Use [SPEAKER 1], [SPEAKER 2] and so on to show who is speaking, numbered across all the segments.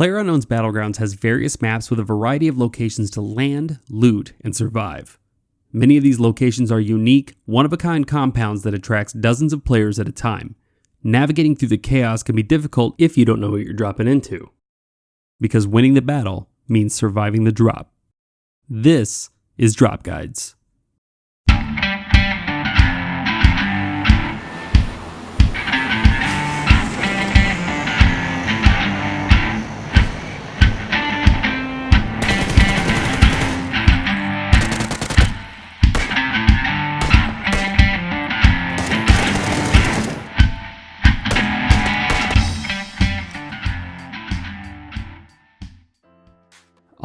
[SPEAKER 1] PlayerUnknown's Battlegrounds has various maps with a variety of locations to land, loot, and survive. Many of these locations are unique, one of a kind compounds that attracts dozens of players at a time. Navigating through the chaos can be difficult if you don't know what you're dropping into. Because winning the battle means surviving the drop. This is Drop Guides.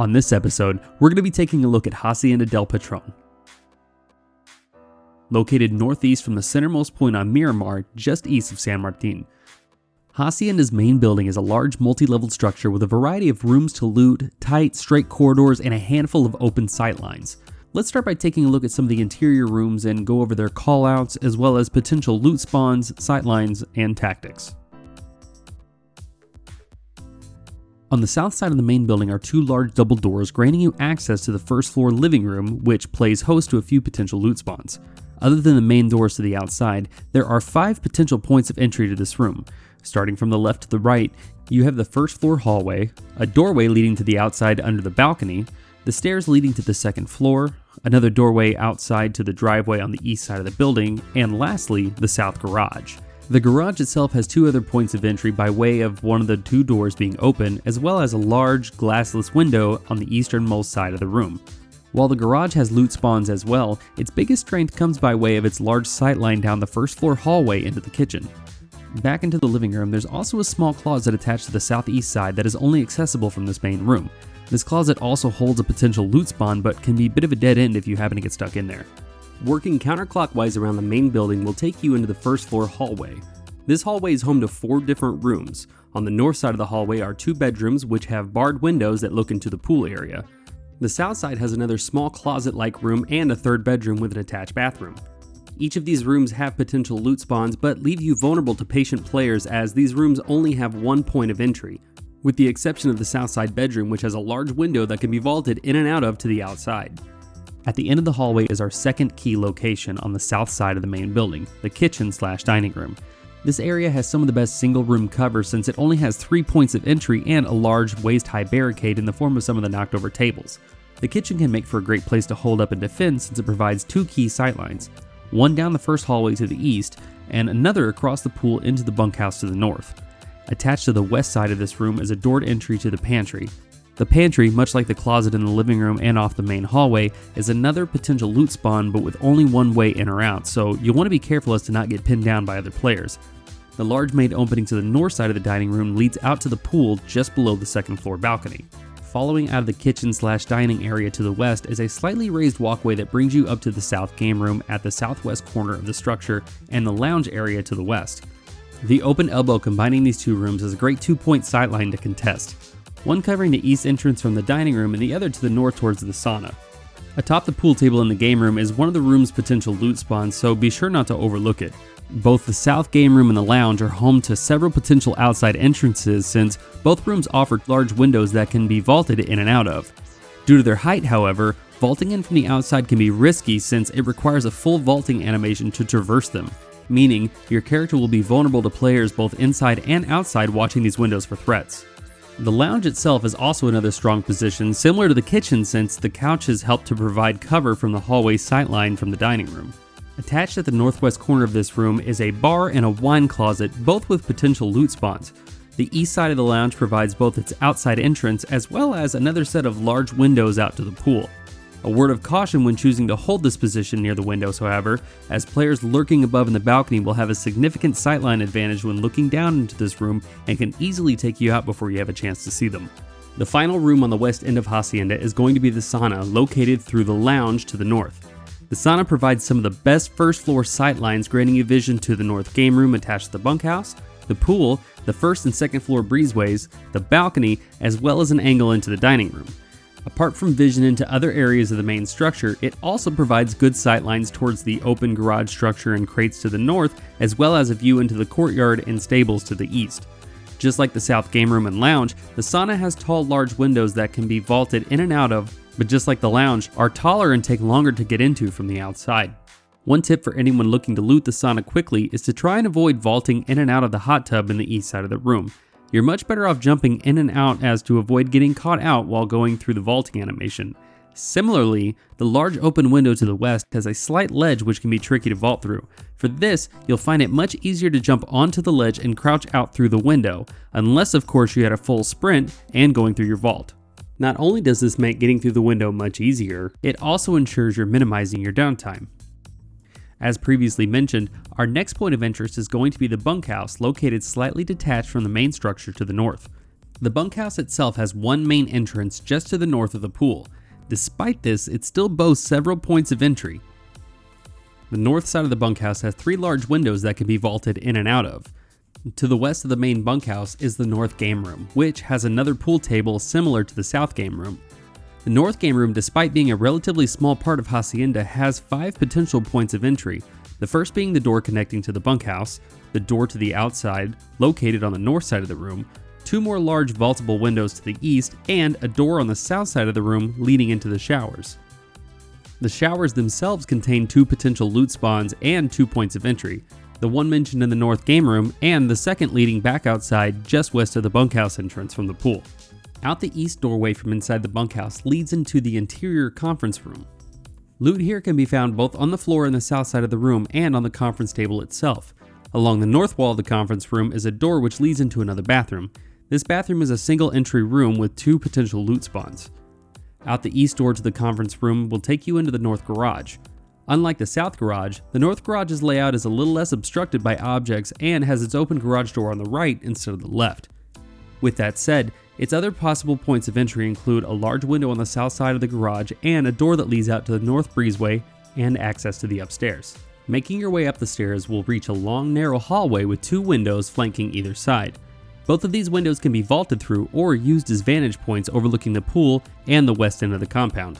[SPEAKER 1] On this episode, we're going to be taking a look at Hacienda del Patron. Located northeast from the centermost point on Miramar, just east of San Martin. Hacienda's main building is a large multi-leveled structure with a variety of rooms to loot, tight, straight corridors, and a handful of open sightlines. Let's start by taking a look at some of the interior rooms and go over their callouts, as well as potential loot spawns, sightlines, and tactics. On the south side of the main building are two large double doors granting you access to the first floor living room, which plays host to a few potential loot spawns. Other than the main doors to the outside, there are five potential points of entry to this room. Starting from the left to the right, you have the first floor hallway, a doorway leading to the outside under the balcony, the stairs leading to the second floor, another doorway outside to the driveway on the east side of the building, and lastly, the south garage. The garage itself has two other points of entry by way of one of the two doors being open, as well as a large glassless window on the easternmost side of the room. While the garage has loot spawns as well, its biggest strength comes by way of its large sightline down the first floor hallway into the kitchen. Back into the living room, there's also a small closet attached to the southeast side that is only accessible from this main room. This closet also holds a potential loot spawn, but can be a bit of a dead end if you happen to get stuck in there. Working counterclockwise around the main building will take you into the first floor hallway. This hallway is home to four different rooms. On the north side of the hallway are two bedrooms which have barred windows that look into the pool area. The south side has another small closet-like room and a third bedroom with an attached bathroom. Each of these rooms have potential loot spawns but leave you vulnerable to patient players as these rooms only have one point of entry, with the exception of the south side bedroom which has a large window that can be vaulted in and out of to the outside. At the end of the hallway is our second key location on the south side of the main building, the kitchen slash dining room. This area has some of the best single room cover since it only has three points of entry and a large waist high barricade in the form of some of the knocked over tables. The kitchen can make for a great place to hold up and defend since it provides two key sightlines, one down the first hallway to the east and another across the pool into the bunkhouse to the north. Attached to the west side of this room is a doored entry to the pantry, the pantry, much like the closet in the living room and off the main hallway, is another potential loot spawn but with only one way in or out, so you'll want to be careful as to not get pinned down by other players. The large main opening to the north side of the dining room leads out to the pool just below the second floor balcony. Following out of the kitchen slash dining area to the west is a slightly raised walkway that brings you up to the south game room at the southwest corner of the structure and the lounge area to the west. The open elbow combining these two rooms is a great two point sightline to contest one covering the east entrance from the dining room and the other to the north towards the sauna. Atop the pool table in the game room is one of the room's potential loot spawns, so be sure not to overlook it. Both the south game room and the lounge are home to several potential outside entrances since both rooms offer large windows that can be vaulted in and out of. Due to their height, however, vaulting in from the outside can be risky since it requires a full vaulting animation to traverse them, meaning your character will be vulnerable to players both inside and outside watching these windows for threats. The lounge itself is also another strong position, similar to the kitchen since the couches help to provide cover from the hallway sightline from the dining room. Attached at the northwest corner of this room is a bar and a wine closet, both with potential loot spawns. The east side of the lounge provides both its outside entrance as well as another set of large windows out to the pool. A word of caution when choosing to hold this position near the windows, however, as players lurking above in the balcony will have a significant sightline advantage when looking down into this room and can easily take you out before you have a chance to see them. The final room on the west end of Hacienda is going to be the sauna, located through the lounge to the north. The sauna provides some of the best first floor sightlines, granting you vision to the north game room attached to the bunkhouse, the pool, the first and second floor breezeways, the balcony, as well as an angle into the dining room. Apart from vision into other areas of the main structure, it also provides good sightlines towards the open garage structure and crates to the north, as well as a view into the courtyard and stables to the east. Just like the south game room and lounge, the sauna has tall, large windows that can be vaulted in and out of, but just like the lounge, are taller and take longer to get into from the outside. One tip for anyone looking to loot the sauna quickly is to try and avoid vaulting in and out of the hot tub in the east side of the room. You're much better off jumping in and out as to avoid getting caught out while going through the vaulting animation. Similarly, the large open window to the west has a slight ledge which can be tricky to vault through. For this, you'll find it much easier to jump onto the ledge and crouch out through the window, unless of course you had a full sprint and going through your vault. Not only does this make getting through the window much easier, it also ensures you're minimizing your downtime. As previously mentioned, our next point of interest is going to be the bunkhouse located slightly detached from the main structure to the north. The bunkhouse itself has one main entrance just to the north of the pool. Despite this, it still boasts several points of entry. The north side of the bunkhouse has three large windows that can be vaulted in and out of. To the west of the main bunkhouse is the north game room, which has another pool table similar to the south game room. The North Game Room, despite being a relatively small part of Hacienda, has five potential points of entry. The first being the door connecting to the bunkhouse, the door to the outside, located on the north side of the room, two more large vaultable windows to the east, and a door on the south side of the room leading into the showers. The showers themselves contain two potential loot spawns and two points of entry, the one mentioned in the north game room and the second leading back outside just west of the bunkhouse entrance from the pool. Out the east doorway from inside the bunkhouse leads into the interior conference room. Loot here can be found both on the floor in the south side of the room and on the conference table itself. Along the north wall of the conference room is a door which leads into another bathroom. This bathroom is a single entry room with two potential loot spawns. Out the east door to the conference room will take you into the north garage. Unlike the south garage, the north garage's layout is a little less obstructed by objects and has its open garage door on the right instead of the left. With that said, its other possible points of entry include a large window on the south side of the garage and a door that leads out to the north breezeway and access to the upstairs. Making your way up the stairs will reach a long narrow hallway with two windows flanking either side. Both of these windows can be vaulted through or used as vantage points overlooking the pool and the west end of the compound.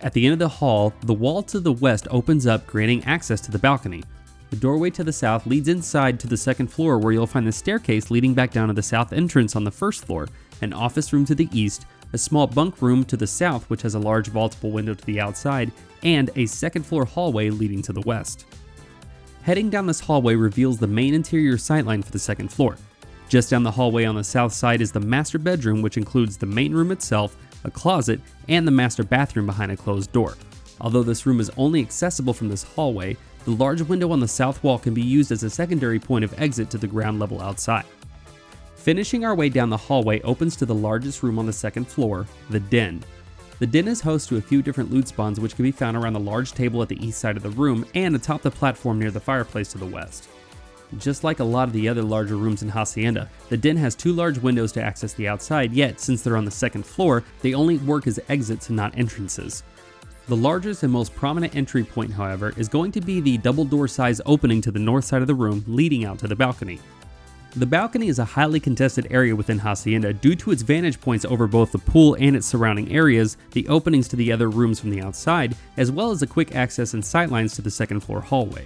[SPEAKER 1] At the end of the hall, the wall to the west opens up granting access to the balcony, the doorway to the south leads inside to the second floor where you'll find the staircase leading back down to the south entrance on the first floor, an office room to the east, a small bunk room to the south which has a large vaultable window to the outside, and a second floor hallway leading to the west. Heading down this hallway reveals the main interior sightline for the second floor. Just down the hallway on the south side is the master bedroom which includes the main room itself, a closet, and the master bathroom behind a closed door. Although this room is only accessible from this hallway, the large window on the south wall can be used as a secondary point of exit to the ground level outside. Finishing our way down the hallway opens to the largest room on the second floor, the Den. The den is host to a few different loot spawns which can be found around the large table at the east side of the room and atop the platform near the fireplace to the west. Just like a lot of the other larger rooms in Hacienda, the den has two large windows to access the outside, yet since they're on the second floor, they only work as exits and not entrances. The largest and most prominent entry point, however, is going to be the double door size opening to the north side of the room leading out to the balcony. The balcony is a highly contested area within Hacienda due to its vantage points over both the pool and its surrounding areas, the openings to the other rooms from the outside, as well as the quick access and sightlines to the second floor hallway.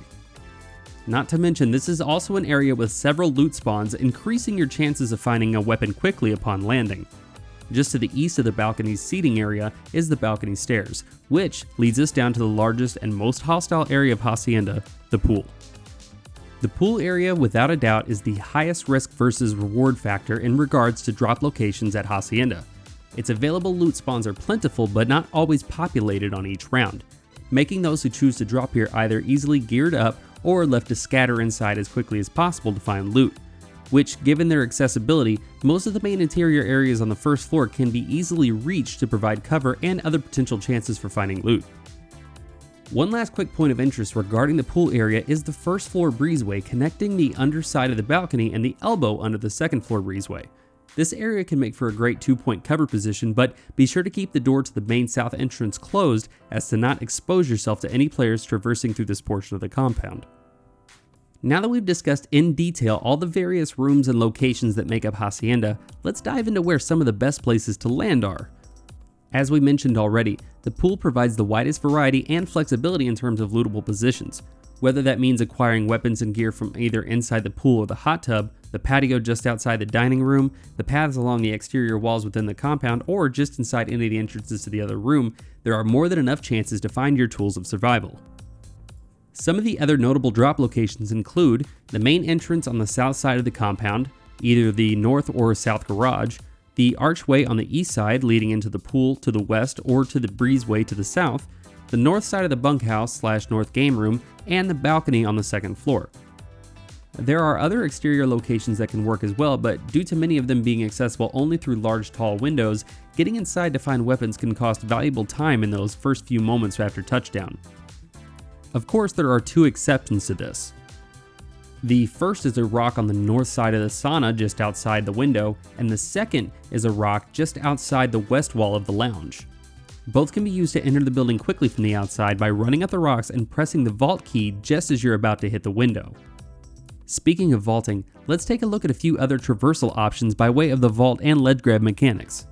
[SPEAKER 1] Not to mention, this is also an area with several loot spawns, increasing your chances of finding a weapon quickly upon landing. Just to the east of the balcony's seating area is the balcony stairs, which leads us down to the largest and most hostile area of Hacienda, the pool. The pool area, without a doubt, is the highest risk versus reward factor in regards to drop locations at Hacienda. Its available loot spawns are plentiful but not always populated on each round, making those who choose to drop here either easily geared up or left to scatter inside as quickly as possible to find loot which, given their accessibility, most of the main interior areas on the first floor can be easily reached to provide cover and other potential chances for finding loot. One last quick point of interest regarding the pool area is the first floor breezeway connecting the underside of the balcony and the elbow under the second floor breezeway. This area can make for a great two point cover position, but be sure to keep the door to the main south entrance closed as to not expose yourself to any players traversing through this portion of the compound. Now that we've discussed in detail all the various rooms and locations that make up Hacienda, let's dive into where some of the best places to land are. As we mentioned already, the pool provides the widest variety and flexibility in terms of lootable positions. Whether that means acquiring weapons and gear from either inside the pool or the hot tub, the patio just outside the dining room, the paths along the exterior walls within the compound, or just inside any of the entrances to the other room, there are more than enough chances to find your tools of survival. Some of the other notable drop locations include the main entrance on the south side of the compound, either the north or south garage, the archway on the east side leading into the pool to the west or to the breezeway to the south, the north side of the bunkhouse slash north game room, and the balcony on the second floor. There are other exterior locations that can work as well, but due to many of them being accessible only through large tall windows, getting inside to find weapons can cost valuable time in those first few moments after touchdown. Of course, there are two exceptions to this. The first is a rock on the north side of the sauna just outside the window, and the second is a rock just outside the west wall of the lounge. Both can be used to enter the building quickly from the outside by running up the rocks and pressing the vault key just as you're about to hit the window. Speaking of vaulting, let's take a look at a few other traversal options by way of the vault and ledge grab mechanics.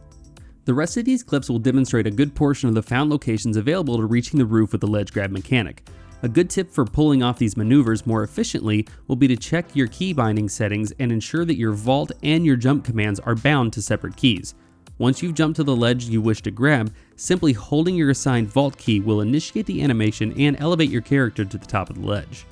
[SPEAKER 1] The rest of these clips will demonstrate a good portion of the found locations available to reaching the roof with the ledge grab mechanic, a good tip for pulling off these maneuvers more efficiently will be to check your key binding settings and ensure that your vault and your jump commands are bound to separate keys. Once you've jumped to the ledge you wish to grab, simply holding your assigned vault key will initiate the animation and elevate your character to the top of the ledge.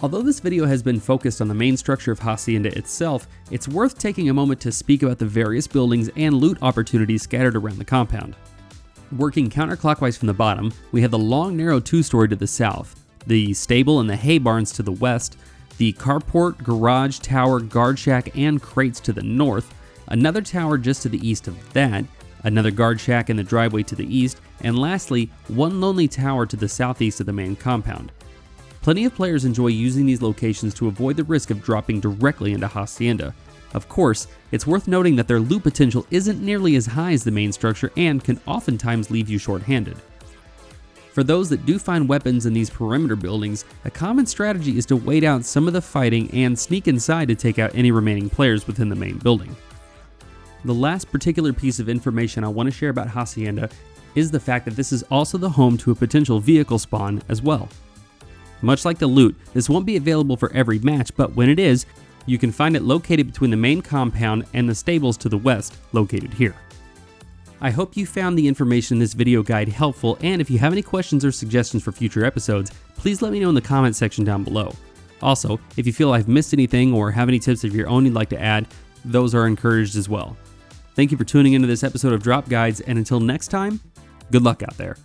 [SPEAKER 1] Although this video has been focused on the main structure of Hacienda itself, it's worth taking a moment to speak about the various buildings and loot opportunities scattered around the compound. Working counterclockwise from the bottom, we have the long narrow two-story to the south, the stable and the hay barns to the west, the carport, garage, tower, guard shack, and crates to the north, another tower just to the east of that, another guard shack in the driveway to the east, and lastly, one lonely tower to the southeast of the main compound. Plenty of players enjoy using these locations to avoid the risk of dropping directly into Hacienda. Of course, it's worth noting that their loot potential isn't nearly as high as the main structure and can oftentimes leave you short-handed. For those that do find weapons in these perimeter buildings, a common strategy is to wait out some of the fighting and sneak inside to take out any remaining players within the main building. The last particular piece of information I want to share about Hacienda is the fact that this is also the home to a potential vehicle spawn as well. Much like the loot, this won't be available for every match, but when it is, you can find it located between the main compound and the stables to the west, located here. I hope you found the information in this video guide helpful, and if you have any questions or suggestions for future episodes, please let me know in the comment section down below. Also, if you feel I've missed anything or have any tips of your own you'd like to add, those are encouraged as well. Thank you for tuning into this episode of Drop Guides, and until next time, good luck out there.